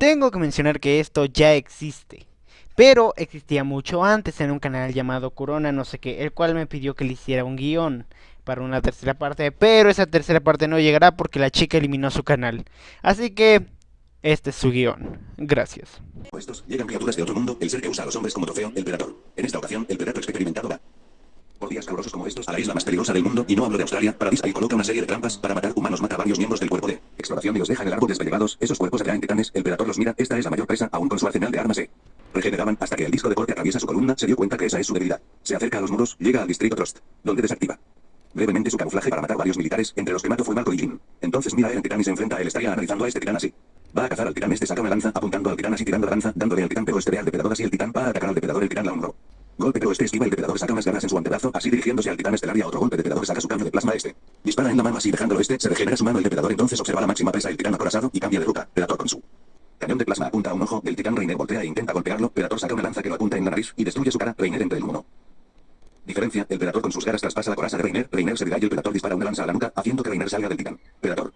Tengo que mencionar que esto ya existe. Pero existía mucho antes en un canal llamado Corona no sé qué, el cual me pidió que le hiciera un guion para una tercera parte, pero esa tercera parte no llegará porque la chica eliminó su canal. Así que este es su guion. Gracias. Llegan criaturas de otro mundo, el ser que usa a los hombres como trofeo, el Predator. En esta ocasión, el Predator experimentado va por días calurosos como estos a la isla más peligrosa del mundo, y no hablo de Australia, para y coloca una serie de trampas para matar humanos, mata a varios miembros del cuerpo de exploración y los deja en el árbol desvellevados, esos cuerpos atraen titanes, el Predator los mira, esta es la mayor presa, aún con su arsenal de armas se regeneraban hasta que el disco de corte atraviesa su columna, se dio cuenta que esa es su debilidad. Se acerca a los muros, llega al distrito Trust, donde desactiva brevemente su camuflaje para matar varios militares, entre los que mató fue Marco y Jim. Entonces mira a Titán y se enfrenta a él, estaría analizando a este titán así. Va a cazar al titán, este saca una lanza, apuntando al titán así tirando la lanza, dándole al titán pero este ve al depredador así el titán va a atacar al depredador, el titán la honró. Golpe pero este esquiva el depredador saca unas garras en su antebrazo, así dirigiéndose al titán estelar y a otro golpe depredador saca su cambio de plasma este. Dispara en la mano así dejándolo este, se regenera su mano el depredador entonces observa la máxima presa el titán acorazado y cambia de ruta, Predator con su cañón de plasma apunta a un ojo, el titán Reiner voltea e intenta golpearlo, Predator saca una lanza que lo apunta en la nariz y destruye su cara, Reiner entre el humo. Diferencia, el Predator con sus garras traspasa la coraza de Reiner, Reiner se y el Predator dispara una lanza a la nuca, haciendo que Reiner salga del titán. Predator.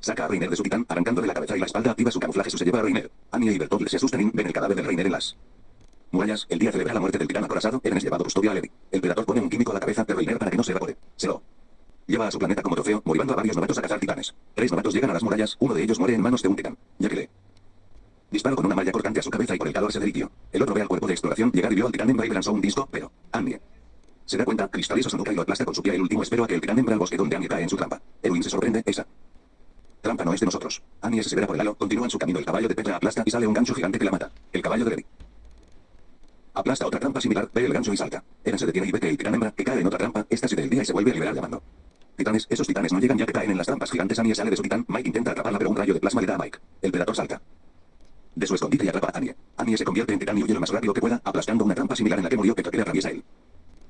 Saca a Reiner de su titán, arrancándole la cabeza y la espalda, activa su camuflaje, su se lleva a Reiner. Anya y Bertolt se asustan y ven el cadáver de Reiner en las murallas, el día celebra la muerte del titán acorazado, Eren es llevado custodia a Levi. El Predator pone un químico a la cabeza de Reiner para que no se evapore. Se lo lleva a su planeta como trofeo, motivando a varios novatos a cazar titanes. Tres novatos llegan a las murallas, uno de ellos muere en manos de un titán, ya que le disparo con una malla cortante a su cabeza y por el calor se derritió. El otro ve al cuerpo de exploración llegar y vio al titán hembra y lanzó un disco, pero Anya se da cuenta, cristaliza su nuca y lo aplasta con su pie el último espero a que el titán hembra al bosque donde Anya cae en su trampa. Erwin se sorprende, esa trampa no es de nosotros. Anya se severa por el halo, continúa en su camino el caballo de Petra aplasta y sale un gancho gigante que la mata. El caballo de Levi. Aplasta otra trampa similar, ve el gancho y salta. Eren se detiene y ve que el titán hembra, que cae en otra trampa, esta se día y se vuelve a liberar llamando. Titanes, esos titanes no llegan ya que caen en las trampas gigantes. Anya sale de su titán, Mike intenta atraparla pero un rayo de plasma le da a Mike. El predator salta. De su escondite y atrapa a Anya. Anya se convierte en titán y huye lo más rápido que pueda, aplastando una trampa similar en la que murió que atraviesa él.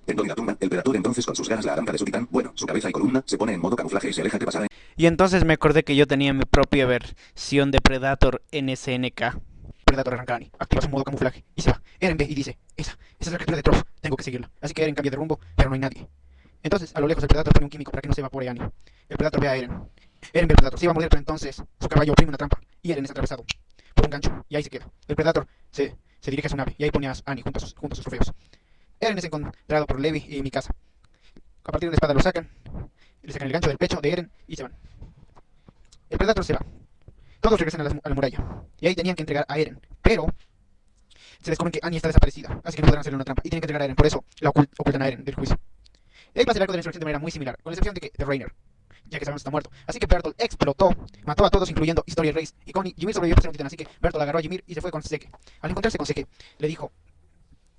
En la tumba, el predator entonces con sus garras la arranca de su titán, bueno, su cabeza y columna, se pone en modo camuflaje y se aleja que pasará. Y entonces me acordé que yo tenía mi propia versión de Predator en SNK. Predator Arrancani. Activa su modo camuflaje y se va. Eren ve y dice, esa, esa es la criatura de Trof, tengo que seguirla. Así que Eren cambia de rumbo, pero no hay nadie. Entonces, a lo lejos el Predator pone un químico para que no se evapore Annie. El Predator ve a Eren. Eren ve al Predator, se iba a morir, pero entonces su caballo oprime una trampa y Eren es atravesado por un gancho y ahí se queda. El Predator se, se dirige a su nave y ahí pone a Annie junto a sus, junto a sus trofeos. Eren es encontrado por Levi y Mikasa. A partir de la espada lo sacan, le sacan el gancho del pecho de Eren y se van. El Predator se va. Todos regresan a la, muralla. Y ahí tenían que entregar a Eren. Pero se descubren que Annie está desaparecida, así que no podrán hacerle una trampa. Y tienen que entregar a Eren, por eso la ocultan a Eren del juicio. Y ahí pasa el arco de la insurrección de manera muy similar, con la excepción de que de Reiner, ya que sabemos está muerto. Así que Bertolt explotó, mató a todos, incluyendo Historia Reis. Y con Ymir sobrevivió por ser un titán, así que Bertolt agarró a Ymir y se fue con Seke. Al encontrarse con Seke, le dijo,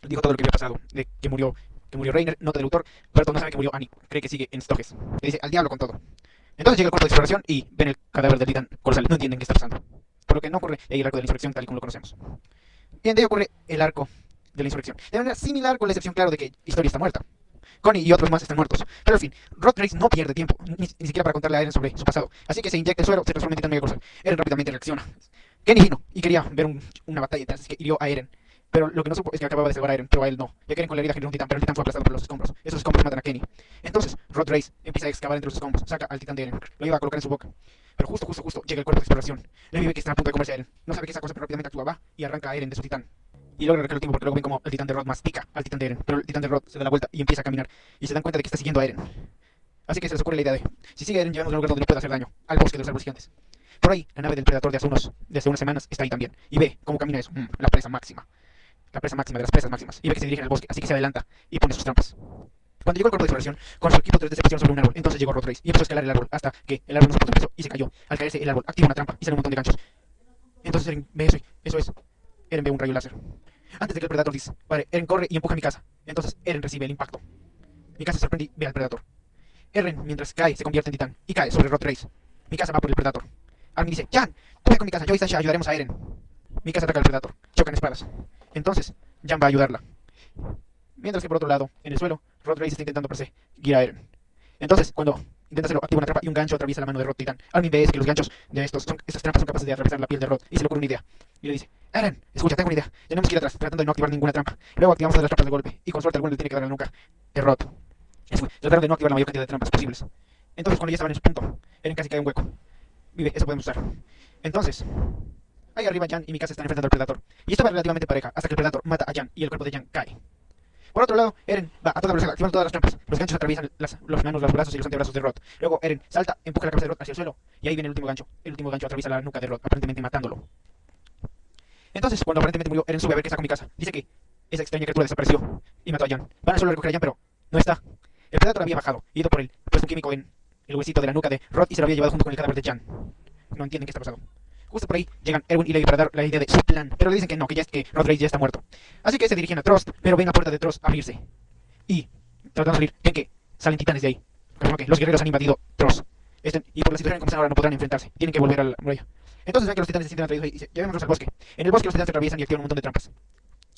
le dijo todo lo que había pasado, de que murió, que murió Reiner, nota del autor. Bertolt no sabe que murió Annie, cree que sigue en Stoges. Le dice, al diablo con todo. Entonces llega el cuerpo de exploración y ven el cadáver del titán colosal. No entienden qué está pasando. Por lo que no ocurre el arco de la insurrección tal y como lo conocemos. Bien, de ahí ocurre el arco de la insurrección. De manera similar con la excepción, claro, de que Historia está muerta. Connie y otros más están muertos. Pero en fin, Rod Grace no pierde tiempo, ni, siquiera para contarle a Eren sobre su pasado. Así que se inyecta el suero, se transforma en titán mega colosal. Eren rápidamente reacciona. Kenny vino y quería ver una batalla, así que hirió a Eren. Pero lo que no supo es que acababa de salvar a Eren, pero a él no. Ya que Eren con la herida generó un titán, pero el titán fue aplastado por los escombros. Esos escombros matan a Kenny. Entonces, Rod Race empieza a excavar entre los escombros, saca al titán de Eren, lo lleva a colocar en su boca. Pero justo, justo, justo llega el cuerpo de exploración. Levi ve que está a punto de comerse a Eren. No sabe qué esa cosa, pero rápidamente actúa, va y arranca a Eren de su titán. Y logra el tiempo porque luego ven como el titán de Rod mastica al titán de Eren. Pero el titán de Rod se da la vuelta y empieza a caminar. Y se dan cuenta de que está siguiendo a Eren. Así que se les ocurre la idea de, si sigue Eren, llevamos a un lugar donde no puede hacer daño, al bosque de los árboles gigantes. Por ahí, la nave del Predator de hace, unos, hace unas semanas está ahí también. Y ve cómo camina eso, mm, la presa máxima la presa máxima de las presas máximas, y ve que se dirige al bosque, así que se adelanta y pone sus trampas. Cuando llegó el cuerpo de exploración, con su equipo 3D se pusieron sobre un árbol, entonces llegó Rotrace y empezó a escalar el árbol hasta que el árbol no soportó peso y se cayó. Al caerse el árbol, activa una trampa y sale un montón de ganchos. Entonces Eren ve eso, eso es. Eren ve un rayo láser. Antes de que el Predator dispare, Eren corre y empuja mi casa. Entonces Eren recibe el impacto. Mi casa sorprende y ve al Predator. Eren, mientras cae, se convierte en titán y cae sobre Rotrace. Mi casa va por el Predator. Armin dice, Jan, tú ve con mi casa, yo y Sasha ayudaremos a Eren. Mi casa ataca al Predator. Chocan espadas. Entonces, Jan va a ayudarla. Mientras que por otro lado, en el suelo, Rod Race está intentando perseguir a Eren. Entonces, cuando intenta hacerlo, activa una trampa y un gancho atraviesa la mano de Rod Titan. Armin ve que los ganchos de estos, son, estas trampas son capaces de atravesar la piel de Rod y se le ocurre una idea. Y le dice, Eren, escucha, tengo una idea. Tenemos que ir atrás, tratando de no activar ninguna trampa. Luego activamos las trampas de golpe y con suerte alguno le tiene que dar la nuca de Rod. Trataron de no activar la mayor cantidad de trampas posibles. Entonces, cuando ya estaban en su punto, Eren casi cae en un hueco. Vive, eso podemos usar. Entonces, Ahí arriba Jan y mi casa están enfrentando al Predator. Y esto va relativamente pareja, hasta que el Predator mata a Jan y el cuerpo de Jan cae. Por otro lado, Eren va a toda velocidad, activando todas las trampas. Los ganchos atraviesan los manos, los brazos y los antebrazos de Rod. Luego Eren salta, empuja la cabeza de Rod hacia el suelo. Y ahí viene el último gancho. El último gancho atraviesa la nuca de Rod, aparentemente matándolo. Entonces, cuando aparentemente murió, Eren sube a ver qué está con mi casa. Dice que esa extraña criatura desapareció y mató a Jan. Van a solo recoger a Jan, pero no está. El Predator había bajado, ido por él, puesto un químico en el huesito de la nuca de Rod y se lo había llevado junto con el cadáver de Jan. No entienden qué está pasando. Justo por ahí llegan Erwin y Levi para dar la idea de su plan, pero le dicen que no, que ya que Rod Reis ya está muerto. Así que se dirigen a Trost, pero ven la puerta de Trost abrirse. Y, tratando de salir, ven que salen titanes de ahí. Que los guerreros han invadido Trost. Este- y por la situación en están ahora no podrán enfrentarse. Tienen que volver a la muralla. Entonces ven que los titanes se sienten atraídos y dicen, llevémonos al bosque. En el bosque los titanes se atraviesan y activan un montón de trampas.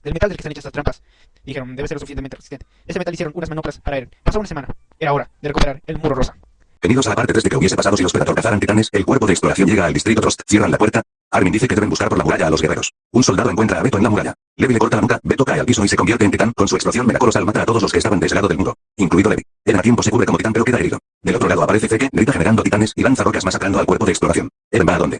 Del metal del que están hechas estas trampas, dijeron, debe ser lo suficientemente resistente. Ese metal hicieron unas manoplas para Eren. Pasó una semana. Era hora de recuperar el muro rosa. Venidos a la parte 3 de que hubiese pasado si los Predator cazaran titanes, el cuerpo de exploración llega al distrito Trost, cierran la puerta. Armin dice que deben buscar por la muralla a los guerreros. Un soldado encuentra a Beto en la muralla. Levi le corta la nuca, Beto cae al piso y se convierte en titán, con su explosión megacolosal mata a todos los que estaban de del muro, incluido Levi. Eren a tiempo se cubre como titán pero queda herido. Del otro lado aparece Zeke, grita generando titanes y lanza rocas masacrando al cuerpo de exploración. Eren va a donde.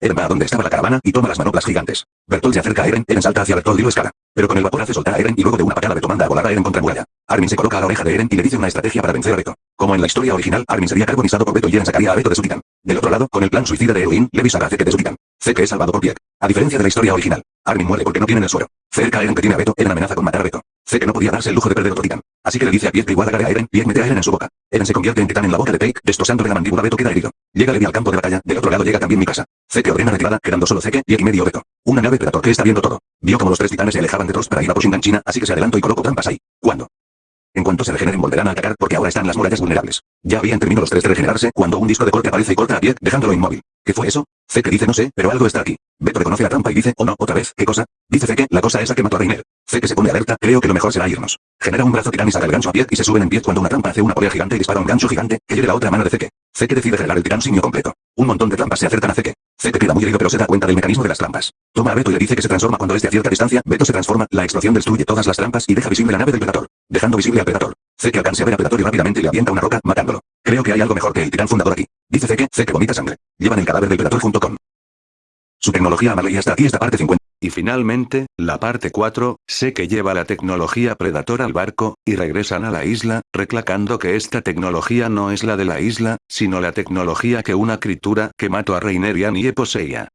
Eren va a donde estaba la caravana y toma las manoplas gigantes. Bertolt se acerca a Eren, Eren salta hacia Bertolt y lo escala. Pero con el vapor hace soltar a Eren y luego de una patada Beto manda a volar a Eren contra muralla. Armin se coloca a la oreja de Eren y le dice una estrategia para vencer a Beto. Como en la historia original, Armin sería carbonizado por Beto y Eren sacaría a Beto de su titán. Del otro lado, con el plan suicida de Eowyn, Levi saca a Zeke de su titán. Zeke es salvado por Pieck. A diferencia de la historia original, Armin muere porque no tiene el suero. Cerca Eren que tiene a Beto, Eren amenaza con matar a Beto. Zeke no podía darse el lujo de perder otro titán. Así que le dice a Pieck que igual agarre a Eren, Pieck mete a Eren en su boca. Eren se convierte en titán en la boca de Pieck, destrozándole la mandíbula Beto queda herido. Llega Levi al campo de batalla, del otro lado llega también mi casa. Zeke ordena retirada, quedando solo Zeke, Pieck y medio Beto. Una nave Predator que está viendo todo. Vio como los tres titanes se alejaban de Trost para ir a por Shingan China, así que se adelantó y colocó trampas ahí. ¿Cuándo? En cuanto se regeneren volverán a atacar porque ahora están las murallas vulnerables. Ya habían terminado los tres de regenerarse cuando un disco de corte aparece y corta a Pieck, dejándolo inmóvil. ¿Qué fue eso? Zeke dice no sé, pero algo está aquí. Beto reconoce la trampa y dice, oh no, otra vez, ¿qué cosa? Dice Zeke, la cosa esa que mató a Reiner. Zeke se pone alerta, creo que lo mejor será irnos. Genera un brazo titán y saca el gancho a Pieck y se suben en pie cuando una trampa hace una polea gigante y dispara un gancho gigante, que lleve la otra mano de Zeke. Zeke decide generar el titán simio completo. Un montón de trampas se acercan a Zeke. Zeke queda muy herido pero se da cuenta del mecanismo de las trampas. Toma a Beto y le dice que se transforma cuando esté a cierta distancia, Beto se transforma, la explosión destruye todas las trampas y deja visible la nave del Predator. Dejando visible al Predator. Zeke alcanza a ver a Predator y rápidamente le avienta una roca, matándolo. Creo que hay algo mejor que el titán fundador aquí. Dice Zeke, Zeke vomita sangre. Llevan el cadáver del Predator junto con su tecnología amable y hasta aquí esta parte 50. Y finalmente, la parte 4, sé que lleva la tecnología Predator al barco, y regresan a la isla, reclacando que esta tecnología no es la de la isla, sino la tecnología que una criatura que mató a Reiner y poseía.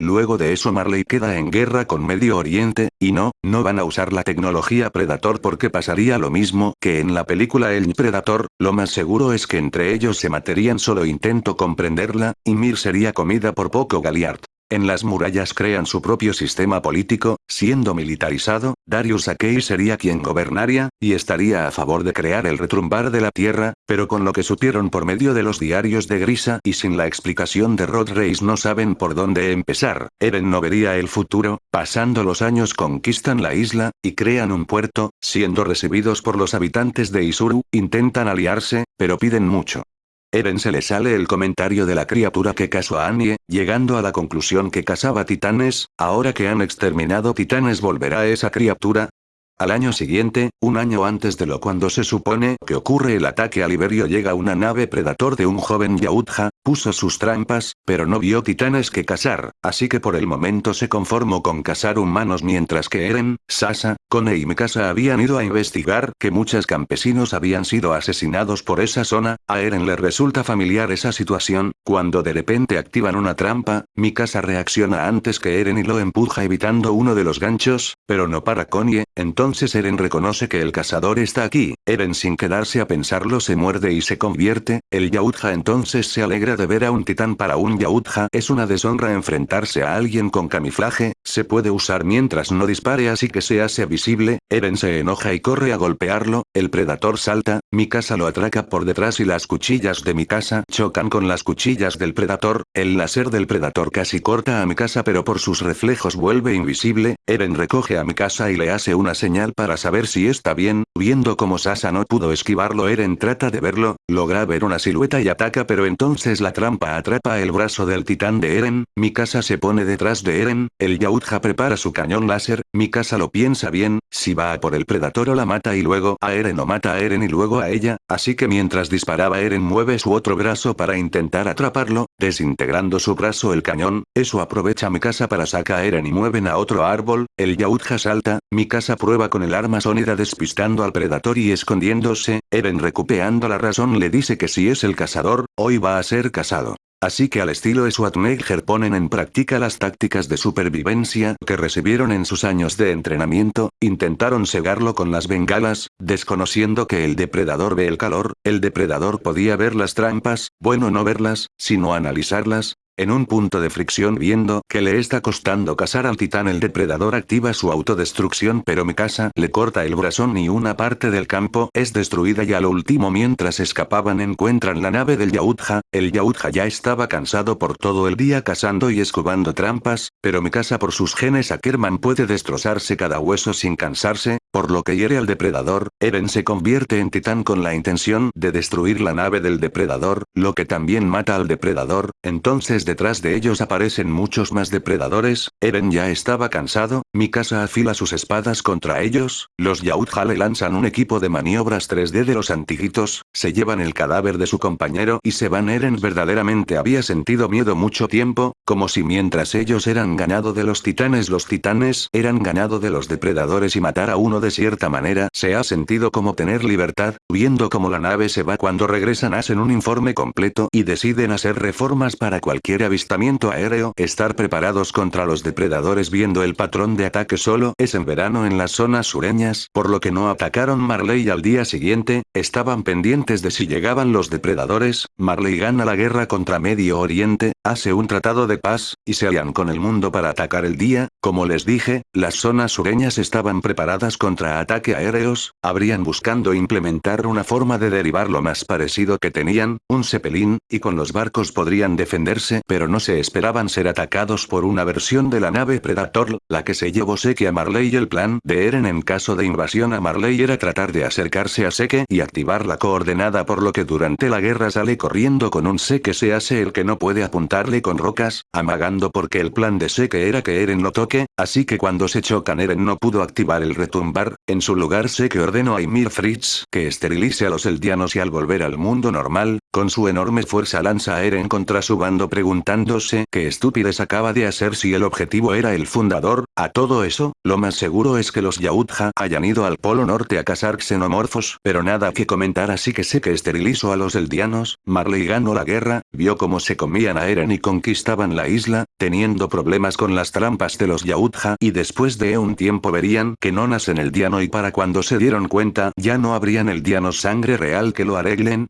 Luego de eso Marley queda en guerra con Medio Oriente, y no, no van a usar la tecnología Predator porque pasaría lo mismo que en la película El Predator, lo más seguro es que entre ellos se matarían solo intento comprenderla, y Mir sería comida por poco Galiard. En las murallas crean su propio sistema político, siendo militarizado, Darius Akei sería quien gobernaría, y estaría a favor de crear el retrumbar de la tierra, pero con lo que supieron por medio de los diarios de Grisa y sin la explicación de Rod Reis no saben por dónde empezar, Eren no vería el futuro, pasando los años conquistan la isla, y crean un puerto, siendo recibidos por los habitantes de Isuru, intentan aliarse, pero piden mucho. Eren se le sale el comentario de la criatura que casó a Annie, llegando a la conclusión que cazaba titanes, ahora que han exterminado titanes volverá esa criatura. Al año siguiente, un año antes de lo cuando se supone que ocurre el ataque a Liberio llega una nave predator de un joven Yautja, puso sus trampas, pero no vio titanes que cazar, así que por el momento se conformó con cazar humanos mientras que Eren, Sasa, Kone y Mikasa habían ido a investigar que muchos campesinos habían sido asesinados por esa zona, a Eren le resulta familiar esa situación, cuando de repente activan una trampa, Mikasa reacciona antes que Eren y lo empuja evitando uno de los ganchos, pero no para Konie, entonces Eren reconoce que el cazador está aquí, Eren sin quedarse a pensarlo se muerde y se convierte, el Yautja entonces se alegra de ver a un titán para un Yautja. Es una deshonra enfrentarse a alguien con camuflaje, se puede usar mientras no dispare así que se hace visible, Eren se enoja y corre a golpearlo, el predator salta, Mikasa lo atraca por detrás y las cuchillas de Mikasa chocan con las cuchillas del predator, el láser del predator casi corta a Mikasa pero por sus reflejos vuelve invisible, Eren recoge a mi casa y le hace una señal para saber si está bien, viendo como Sasa no pudo esquivarlo Eren trata de verlo, logra ver una silueta y ataca pero entonces la trampa atrapa el brazo del titán de Eren, mi casa se pone detrás de Eren, el Yautja prepara su cañón láser, mi casa lo piensa bien, si va a por el Predator o la mata y luego a Eren o mata a Eren y luego a ella, así que mientras disparaba Eren mueve su otro brazo para intentar atraparlo, desintegrando su brazo el cañón, eso aprovecha mi casa para sacar a Eren y mueven a otro árbol, el Yautja salta, mi casa prueba con el arma sónida despistando al Predator y escondiéndose, Eren recuperando la razón le dice que si es el cazador, hoy va a ser casado. Así que al estilo Schwarzenegger ponen en práctica las tácticas de supervivencia que recibieron en sus años de entrenamiento, intentaron cegarlo con las bengalas, desconociendo que el depredador ve el calor, el depredador podía ver las trampas, bueno no verlas, sino analizarlas, en un punto de fricción viendo que le está costando cazar al titán el depredador activa su autodestrucción pero mi casa le corta el brazón y una parte del campo es destruida y al último mientras escapaban encuentran la nave del Yautja, el Yautja ya estaba cansado por todo el día cazando y escubando trampas, pero mi casa por sus genes Ackerman puede destrozarse cada hueso sin cansarse, por lo que hiere al depredador, Eren se convierte en titán con la intención de destruir la nave del depredador, lo que también mata al depredador, entonces detrás de ellos aparecen muchos más depredadores, Eren ya estaba cansado, Mikasa afila sus espadas contra ellos, los Yautja lanzan un equipo de maniobras 3D de los antiguitos, se llevan el cadáver de su compañero y se van. Eren verdaderamente había sentido miedo mucho tiempo, como si mientras ellos eran ganado de los titanes los titanes eran ganado de los depredadores y matar a uno de cierta manera. Se ha sentido como tener libertad, viendo como la nave se va cuando regresan hacen un informe completo y deciden hacer reformas para cualquier avistamiento aéreo, estar preparados contra los depredadores viendo el patrón de ataque solo es en verano en las zonas sureñas, por lo que no atacaron Marley al día siguiente, estaban pendientes de si llegaban los depredadores, Marley gana la guerra contra Medio Oriente, hace un tratado de paz, y se alían con el mundo para atacar el día, como les dije, las zonas sureñas estaban preparadas contra ataque aéreos, habrían buscando implementar una forma de derivar lo más parecido que tenían, un cepelín, y con los barcos podrían defenderse pero no se esperaban ser atacados por una versión de la nave Predator, la que se llevó Seke a Marley el plan de Eren en caso de invasión a Marley era tratar de acercarse a Seke y activar la coordenada por lo que durante la guerra sale corriendo con un Seke se hace el que no puede apuntarle con rocas, amagando porque el plan de Seke era que Eren lo toque, así que cuando se chocan Eren no pudo activar el retumbar, en su lugar Seke ordenó a Ymir Fritz que esterilice a los eldianos y al volver al mundo normal, con su enorme fuerza lanza a Eren contra su bando preguntándose qué estupidez acaba de hacer si el objetivo era el fundador, a todo eso, lo más seguro es que los Yautja hayan ido al polo norte a cazar xenomorfos, pero nada que comentar así que sé que esterilizó a los eldianos, Marley ganó la guerra, vio cómo se comían a Eren y conquistaban la isla, teniendo problemas con las trampas de los Yautja y después de un tiempo verían que no nacen el diano y para cuando se dieron cuenta ya no habrían el diano sangre real que lo arreglen,